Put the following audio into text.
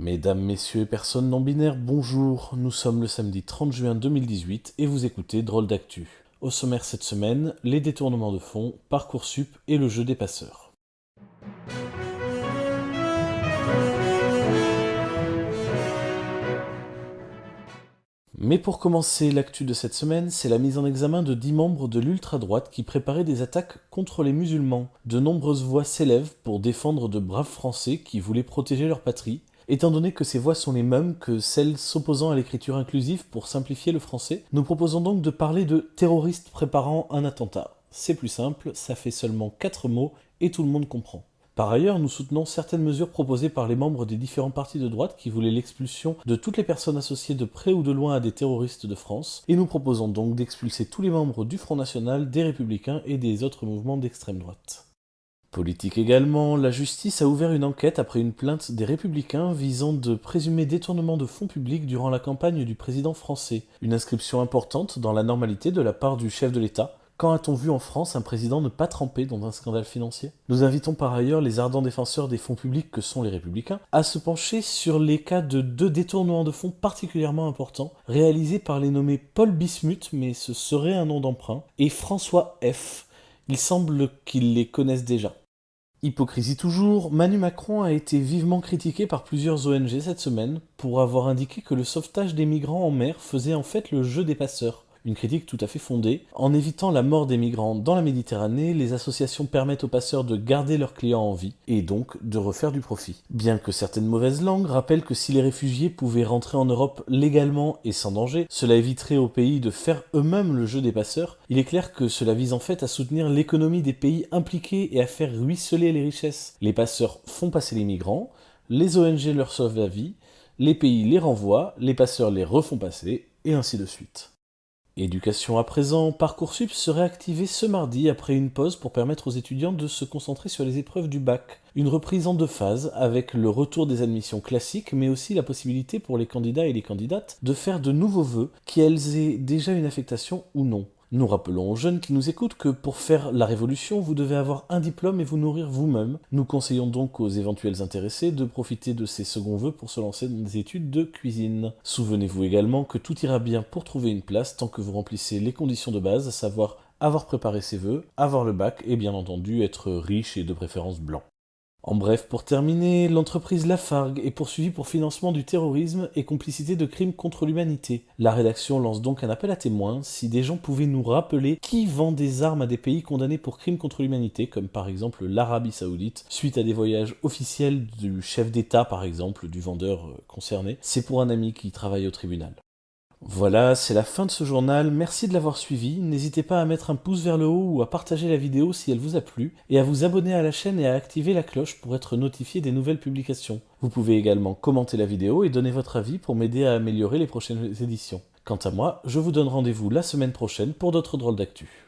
Mesdames, messieurs et personnes non binaires, bonjour. Nous sommes le samedi 30 juin 2018 et vous écoutez Drôle d'actu. Au sommaire cette semaine, les détournements de fonds, Parcoursup et le jeu des passeurs. Mais pour commencer, l'actu de cette semaine, c'est la mise en examen de 10 membres de l'ultra-droite qui préparaient des attaques contre les musulmans. De nombreuses voix s'élèvent pour défendre de braves Français qui voulaient protéger leur patrie. Étant donné que ces voix sont les mêmes que celles s'opposant à l'écriture inclusive pour simplifier le français, nous proposons donc de parler de terroristes préparant un attentat. C'est plus simple, ça fait seulement 4 mots et tout le monde comprend. Par ailleurs, nous soutenons certaines mesures proposées par les membres des différents partis de droite qui voulaient l'expulsion de toutes les personnes associées de près ou de loin à des terroristes de France, et nous proposons donc d'expulser tous les membres du Front National, des Républicains et des autres mouvements d'extrême droite. Politique également, la justice a ouvert une enquête après une plainte des Républicains visant de présumés détournements de fonds publics durant la campagne du président français. Une inscription importante dans la normalité de la part du chef de l'État, quand a-t-on vu en France un président ne pas tremper dans un scandale financier? Nous invitons par ailleurs les ardents défenseurs des fonds publics que sont les républicains à se pencher sur les cas de deux détournements de fonds particulièrement importants réalisés par les nommés Paul Bismuth, mais ce serait un nom d'emprunt, et François F. Il semble qu'ils les connaissent déjà. Hypocrisie toujours, Manu Macron a été vivement critiqué par plusieurs ONG cette semaine pour avoir indiqué que le sauvetage des migrants en mer faisait en fait le jeu des passeurs une critique tout à fait fondée. En évitant la mort des migrants dans la Méditerranée, les associations permettent aux passeurs de garder leurs clients en vie et donc de refaire du profit. Bien que certaines mauvaises langues rappellent que si les réfugiés pouvaient rentrer en Europe légalement et sans danger, cela éviterait aux pays de faire eux-mêmes le jeu des passeurs, il est clair que cela vise en fait à soutenir l'économie des pays impliqués et à faire ruisseler les richesses. Les passeurs font passer les migrants, les ONG leur sauvent la vie, les pays les renvoient, les passeurs les refont passer, et ainsi de suite. Éducation à présent, Parcoursup serait activé ce mardi après une pause pour permettre aux étudiants de se concentrer sur les épreuves du bac. Une reprise en deux phases, avec le retour des admissions classiques, mais aussi la possibilité pour les candidats et les candidates de faire de nouveaux vœux, qu'elles aient déjà une affectation ou non. Nous rappelons aux jeunes qui nous écoutent que pour faire la révolution, vous devez avoir un diplôme et vous nourrir vous-même. Nous conseillons donc aux éventuels intéressés de profiter de ces seconds vœux pour se lancer dans des études de cuisine. Souvenez-vous également que tout ira bien pour trouver une place tant que vous remplissez les conditions de base, à savoir avoir préparé ses vœux, avoir le bac et bien entendu être riche et de préférence blanc. En bref, pour terminer, l'entreprise Lafargue est poursuivie pour financement du terrorisme et complicité de crimes contre l'humanité. La rédaction lance donc un appel à témoins si des gens pouvaient nous rappeler qui vend des armes à des pays condamnés pour crimes contre l'humanité, comme par exemple l'Arabie Saoudite, suite à des voyages officiels du chef d'État par exemple, du vendeur euh, concerné. C'est pour un ami qui travaille au tribunal. Voilà, c'est la fin de ce journal, merci de l'avoir suivi, n'hésitez pas à mettre un pouce vers le haut ou à partager la vidéo si elle vous a plu, et à vous abonner à la chaîne et à activer la cloche pour être notifié des nouvelles publications. Vous pouvez également commenter la vidéo et donner votre avis pour m'aider à améliorer les prochaines éditions. Quant à moi, je vous donne rendez-vous la semaine prochaine pour d'autres drôles d'actu.